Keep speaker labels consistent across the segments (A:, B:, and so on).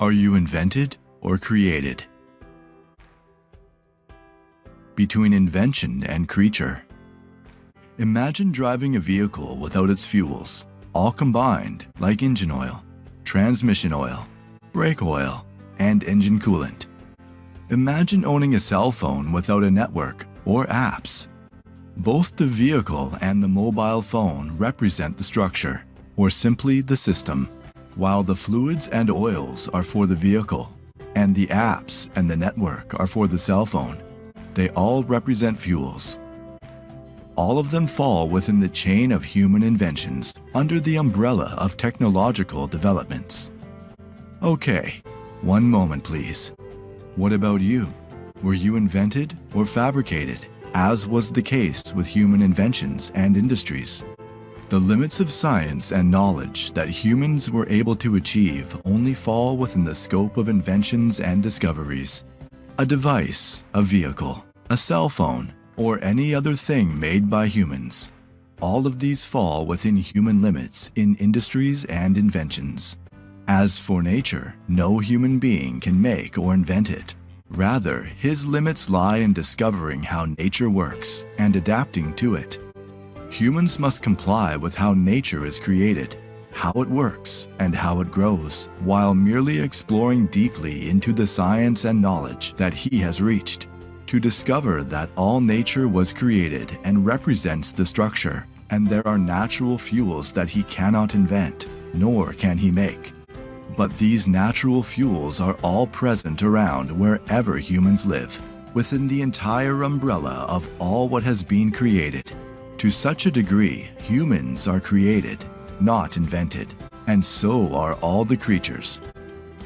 A: Are you invented or created? Between invention and creature. Imagine driving a vehicle without its fuels, all combined like engine oil, transmission oil, brake oil, and engine coolant. Imagine owning a cell phone without a network or apps. Both the vehicle and the mobile phone represent the structure, or simply the system, while the fluids and oils are for the vehicle, and the apps and the network are for the cell phone. They all represent fuels. All of them fall within the chain of human inventions under the umbrella of technological developments. Okay, one moment please. What about you? Were you invented or fabricated, as was the case with human inventions and industries? The limits of science and knowledge that humans were able to achieve only fall within the scope of inventions and discoveries. A device, a vehicle, a cell phone, or any other thing made by humans. All of these fall within human limits in industries and inventions. As for nature, no human being can make or invent it. Rather, his limits lie in discovering how nature works and adapting to it. Humans must comply with how nature is created, how it works, and how it grows, while merely exploring deeply into the science and knowledge that he has reached, to discover that all nature was created and represents the structure, and there are natural fuels that he cannot invent, nor can he make. But these natural fuels are all present around wherever humans live, within the entire umbrella of all what has been created. To such a degree, humans are created, not invented, and so are all the creatures.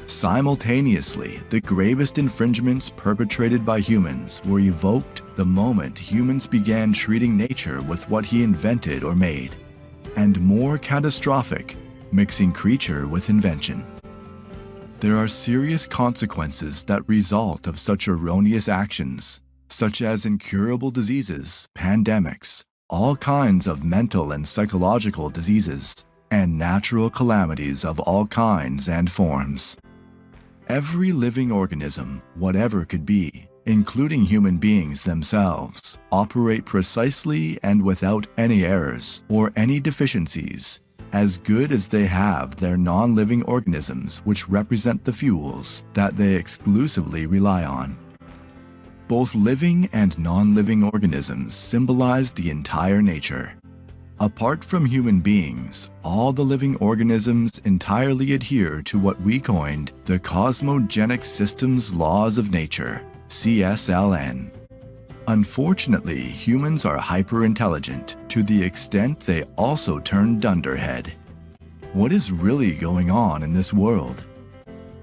A: Simultaneously, the gravest infringements perpetrated by humans were evoked the moment humans began treating nature with what he invented or made, and more catastrophic, mixing creature with invention. There are serious consequences that result of such erroneous actions, such as incurable diseases, pandemics, all kinds of mental and psychological diseases, and natural calamities of all kinds and forms. Every living organism, whatever could be, including human beings themselves, operate precisely and without any errors or any deficiencies as good as they have their non-living organisms which represent the fuels that they exclusively rely on. Both living and non-living organisms symbolize the entire nature. Apart from human beings, all the living organisms entirely adhere to what we coined the Cosmogenic Systems Laws of Nature, CSLN. Unfortunately, humans are hyper-intelligent to the extent they also turn dunderhead. What is really going on in this world?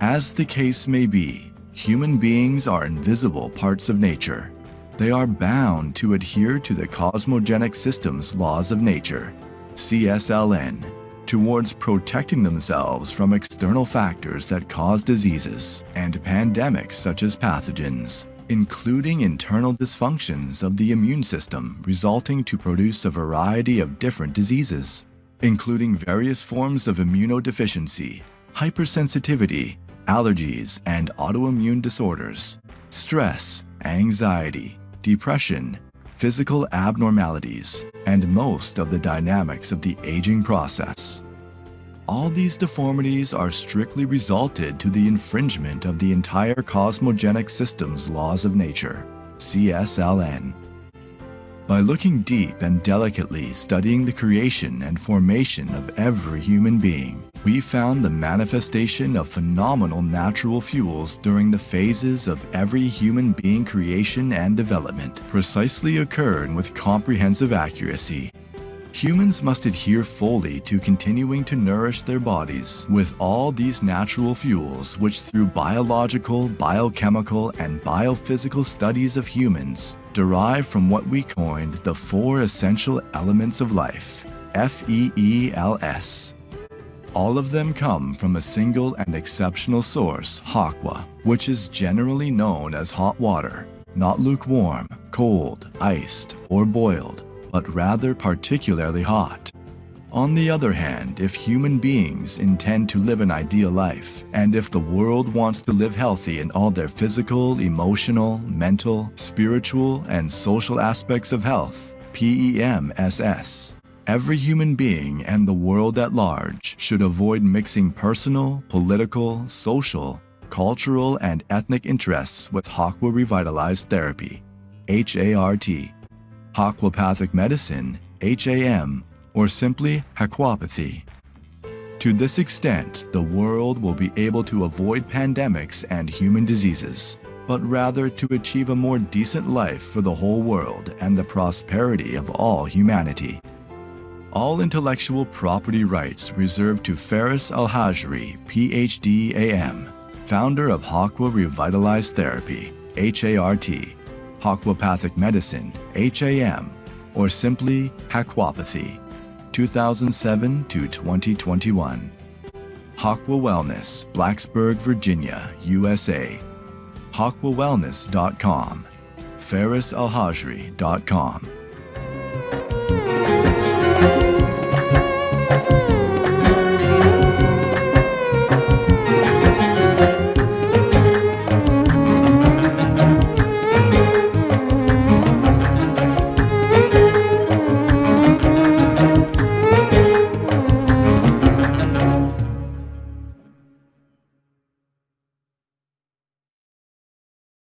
A: As the case may be, human beings are invisible parts of nature. They are bound to adhere to the cosmogenic systems laws of nature, CSLN, towards protecting themselves from external factors that cause diseases and pandemics such as pathogens including internal dysfunctions of the immune system resulting to produce a variety of different diseases, including various forms of immunodeficiency, hypersensitivity, allergies, and autoimmune disorders, stress, anxiety, depression, physical abnormalities, and most of the dynamics of the aging process. All these deformities are strictly resulted to the infringement of the entire cosmogenic system's laws of nature, CSLN. By looking deep and delicately studying the creation and formation of every human being, we found the manifestation of phenomenal natural fuels during the phases of every human being creation and development precisely occurred with comprehensive accuracy Humans must adhere fully to continuing to nourish their bodies with all these natural fuels which through biological, biochemical, and biophysical studies of humans derive from what we coined the four essential elements of life, F-E-E-L-S. All of them come from a single and exceptional source, Hakwa, which is generally known as hot water, not lukewarm, cold, iced, or boiled, but rather particularly hot. On the other hand, if human beings intend to live an ideal life, and if the world wants to live healthy in all their physical, emotional, mental, spiritual, and social aspects of health, PEMSS, every human being and the world at large should avoid mixing personal, political, social, cultural, and ethnic interests with Hakwa Revitalized Therapy, HART, Hakwapathic Medicine, HAM, or simply Hakwapathy. To this extent, the world will be able to avoid pandemics and human diseases, but rather to achieve a more decent life for the whole world and the prosperity of all humanity. All intellectual property rights reserved to Faris Al-Hajri, PhD AM, founder of Hakwa Revitalized Therapy, HART, Hakwapathic Medicine, HAM, or simply Hakwapathy, 2007 to 2021. Hakwa Wellness, Blacksburg, Virginia, USA. HakwaWellness.com. FarisAlhajri.com.